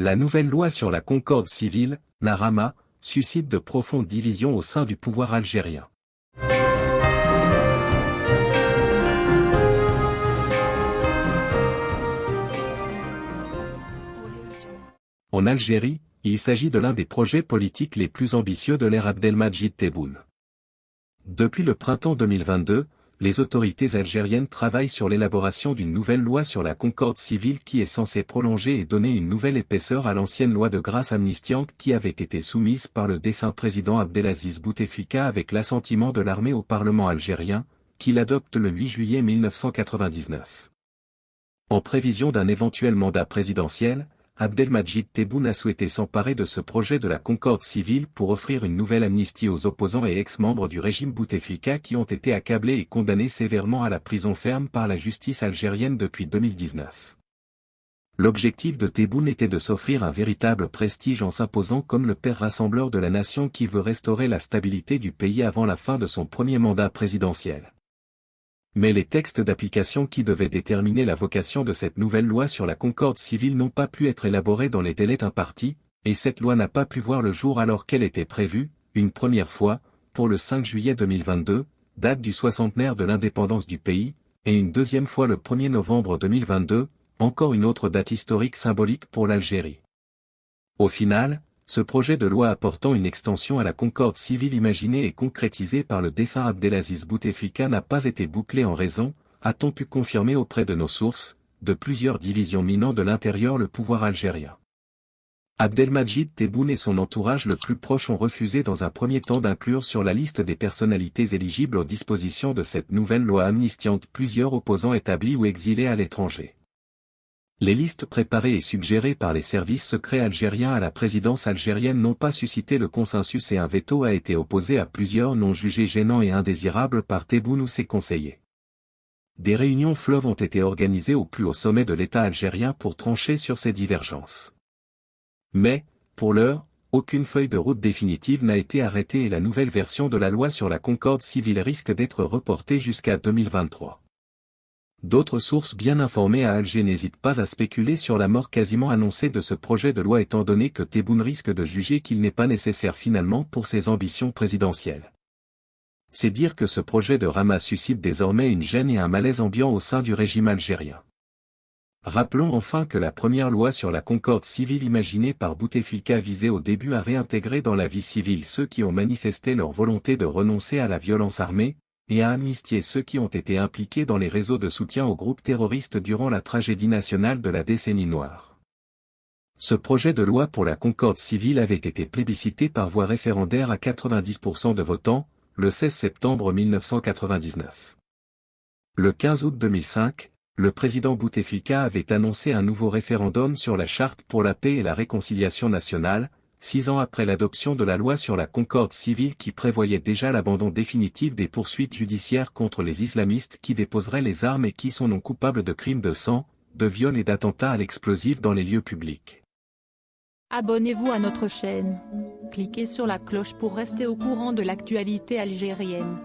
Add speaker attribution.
Speaker 1: La nouvelle loi sur la concorde civile, Narama, suscite de profondes divisions au sein du pouvoir algérien. En Algérie, il s'agit de l'un des projets politiques les plus ambitieux de l'ère Abdelmajid Tebboune. Depuis le printemps 2022, les autorités algériennes travaillent sur l'élaboration d'une nouvelle loi sur la concorde civile qui est censée prolonger et donner une nouvelle épaisseur à l'ancienne loi de grâce amnistiante qui avait été soumise par le défunt président Abdelaziz Bouteflika avec l'assentiment de l'armée au Parlement algérien, qu'il adopte le 8 juillet 1999. En prévision d'un éventuel mandat présidentiel, Abdelmajid Tebboune a souhaité s'emparer de ce projet de la concorde civile pour offrir une nouvelle amnistie aux opposants et ex-membres du régime Bouteflika qui ont été accablés et condamnés sévèrement à la prison ferme par la justice algérienne depuis 2019. L'objectif de Tebboune était de s'offrir un véritable prestige en s'imposant comme le père rassembleur de la nation qui veut restaurer la stabilité du pays avant la fin de son premier mandat présidentiel. Mais les textes d'application qui devaient déterminer la vocation de cette nouvelle loi sur la concorde civile n'ont pas pu être élaborés dans les délais impartis, et cette loi n'a pas pu voir le jour alors qu'elle était prévue, une première fois, pour le 5 juillet 2022, date du soixantenaire de l'indépendance du pays, et une deuxième fois le 1er novembre 2022, encore une autre date historique symbolique pour l'Algérie. Au final, ce projet de loi apportant une extension à la concorde civile imaginée et concrétisée par le défunt Abdelaziz Bouteflika n'a pas été bouclé en raison, a-t-on pu confirmer auprès de nos sources, de plusieurs divisions minant de l'intérieur le pouvoir algérien. Abdelmajid Tebboune et son entourage le plus proche ont refusé dans un premier temps d'inclure sur la liste des personnalités éligibles aux dispositions de cette nouvelle loi amnistiante plusieurs opposants établis ou exilés à l'étranger. Les listes préparées et suggérées par les services secrets algériens à la présidence algérienne n'ont pas suscité le consensus et un veto a été opposé à plusieurs noms jugés gênants et indésirables par Tebboune ou ses conseillers. Des réunions fleuves ont été organisées au plus haut sommet de l'État algérien pour trancher sur ces divergences. Mais, pour l'heure, aucune feuille de route définitive n'a été arrêtée et la nouvelle version de la loi sur la concorde civile risque d'être reportée jusqu'à 2023. D'autres sources bien informées à Alger n'hésitent pas à spéculer sur la mort quasiment annoncée de ce projet de loi étant donné que Tebboune risque de juger qu'il n'est pas nécessaire finalement pour ses ambitions présidentielles. C'est dire que ce projet de Rama suscite désormais une gêne et un malaise ambiant au sein du régime algérien. Rappelons enfin que la première loi sur la concorde civile imaginée par Bouteflika visait au début à réintégrer dans la vie civile ceux qui ont manifesté leur volonté de renoncer à la violence armée, et à amnistier ceux qui ont été impliqués dans les réseaux de soutien aux groupes terroristes durant la tragédie nationale de la décennie noire. Ce projet de loi pour la concorde civile avait été plébiscité par voie référendaire à 90% de votants, le 16 septembre 1999. Le 15 août 2005, le président Bouteflika avait annoncé un nouveau référendum sur la charte pour la paix et la réconciliation nationale, six ans après l'adoption de la loi sur la concorde civile qui prévoyait déjà l'abandon définitif des poursuites judiciaires contre les islamistes qui déposeraient les armes et qui sont non coupables de crimes de sang, de viol et d'attentats à l'explosif dans les lieux publics.
Speaker 2: Abonnez-vous à notre chaîne. Cliquez sur la cloche pour rester au courant de l'actualité algérienne.